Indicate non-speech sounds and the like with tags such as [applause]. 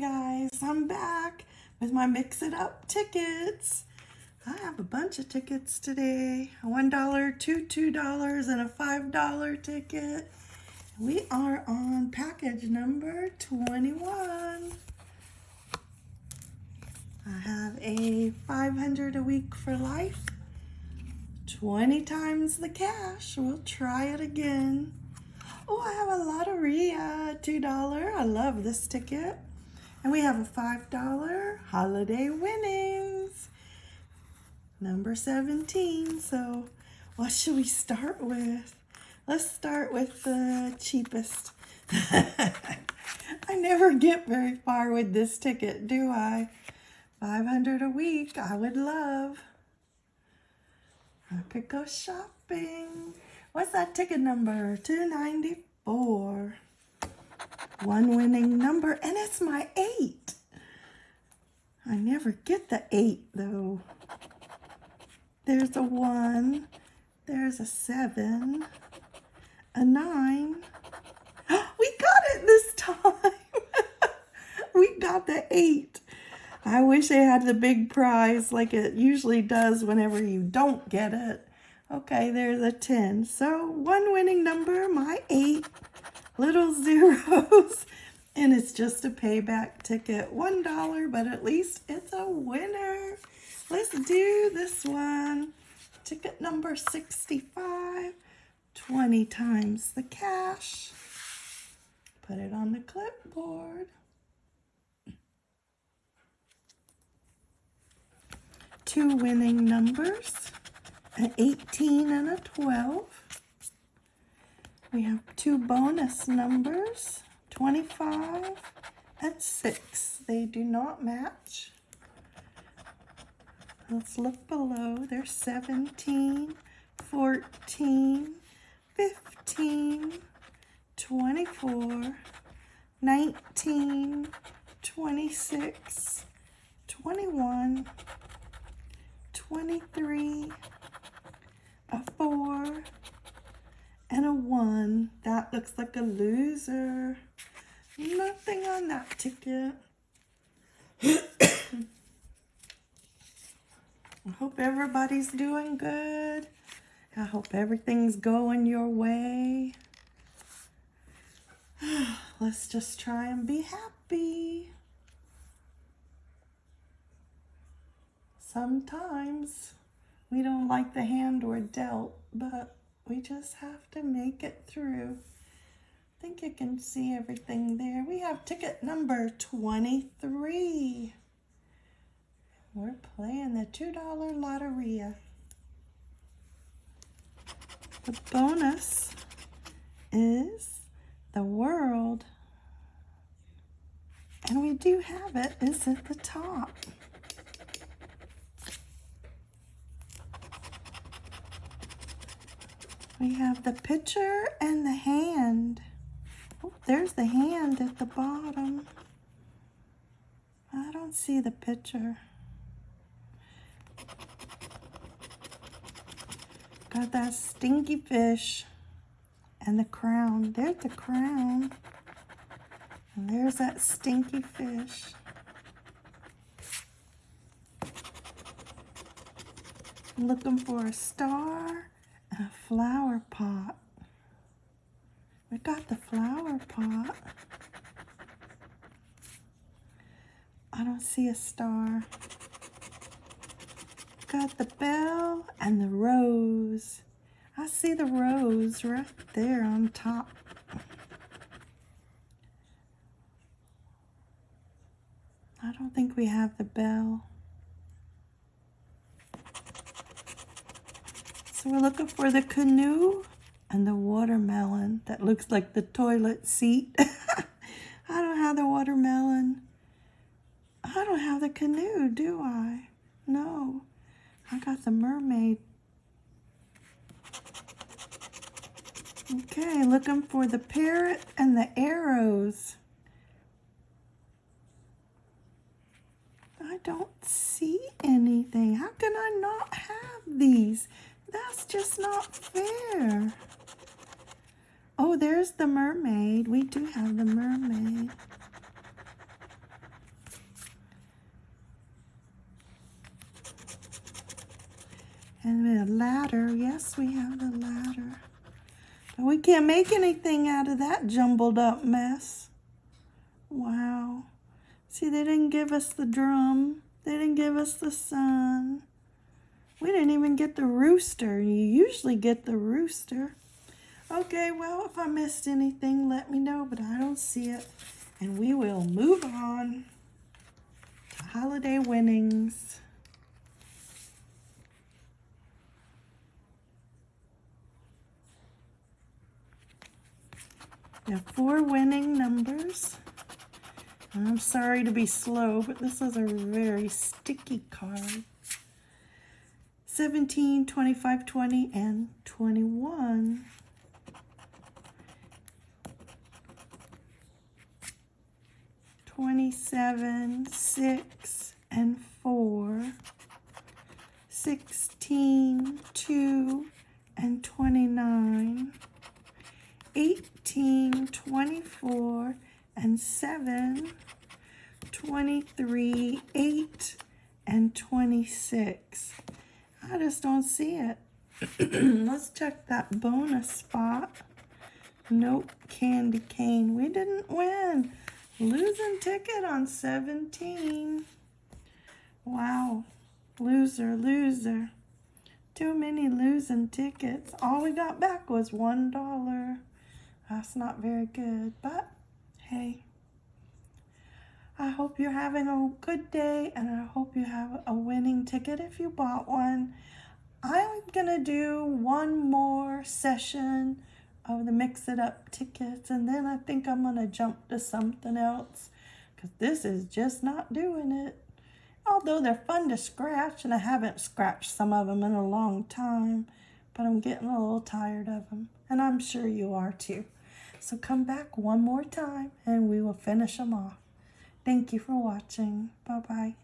Guys, I'm back with my Mix It Up tickets. I have a bunch of tickets today. A $1, two $2, and a $5 ticket. We are on package number 21. I have a 500 a week for life. 20 times the cash. We'll try it again. Oh, I have a Loteria, uh, $2. I love this ticket. And we have a $5 holiday winnings. Number 17. So what should we start with? Let's start with the cheapest. [laughs] I never get very far with this ticket, do I? 500 a week, I would love. I could go shopping. What's that ticket number? 294. One winning number, and it's my eight. I never get the eight, though. There's a one. There's a seven. A nine. [gasps] We got it this time. [laughs] we got the eight. I wish it had the big prize like it usually does whenever you don't get it. Okay, there's a 10. So one winning number, my eight little [laughs] zeros. And it's just a payback ticket. $1, but at least it's a winner. Let's do this one. Ticket number 65. 20 times the cash. Put it on the clipboard. Two winning numbers an 18 and a 12. We have two bonus numbers, 25 and 6. They do not match. Let's look below. There's 17, 14, 15, 24, 19, 26, 21, 23, a four, and a one. That looks like a loser. Nothing on that ticket. I hope everybody's doing good. I hope everything's going your way. [sighs] Let's just try and be happy. Sometimes we don't like the hand we're dealt, but we just have to make it through. I think you can see everything there. We have ticket number 23. We're playing the $2 Loteria. The bonus is the world. And we do have it. It's at the top. We have the picture and the hand. Oh, there's the hand at the bottom. I don't see the picture. Got that stinky fish and the crown. There's the crown. And there's that stinky fish. Looking for a star a flower pot. We got the flower pot. I don't see a star. Got the bell and the rose. I see the rose right there on top. I don't think we have the bell. So we're looking for the canoe and the watermelon that looks like the toilet seat. [laughs] I don't have the watermelon. I don't have the canoe, do I? No. I got the mermaid. Okay, looking for the parrot and the arrows. I don't see anything. How can I not have these? that's just not fair. Oh, there's the mermaid. We do have the mermaid. And the ladder. Yes, we have the ladder. But we can't make anything out of that jumbled up mess. Wow. See, they didn't give us the drum. They didn't give us the sun. We didn't even get the rooster. You usually get the rooster. Okay, well, if I missed anything, let me know, but I don't see it. And we will move on to holiday winnings. We have four winning numbers. I'm sorry to be slow, but this is a very sticky card. 17, 25, 20, and 21. Twenty-seven, six, and four. Sixteen, two, and twenty-nine. 18, 24, and 7, 23, 8, and 26. I just don't see it. [clears throat] Let's check that bonus spot. Nope, candy cane. We didn't win. Losing ticket on 17. Wow. Loser, loser. Too many losing tickets. All we got back was $1. That's not very good, but hey. I hope you're having a good day and I hope you have a winning ticket if you bought one. I'm going to do one more session of the Mix It Up tickets and then I think I'm going to jump to something else because this is just not doing it. Although they're fun to scratch and I haven't scratched some of them in a long time, but I'm getting a little tired of them and I'm sure you are too. So come back one more time and we will finish them off. Thank you for watching. Bye-bye.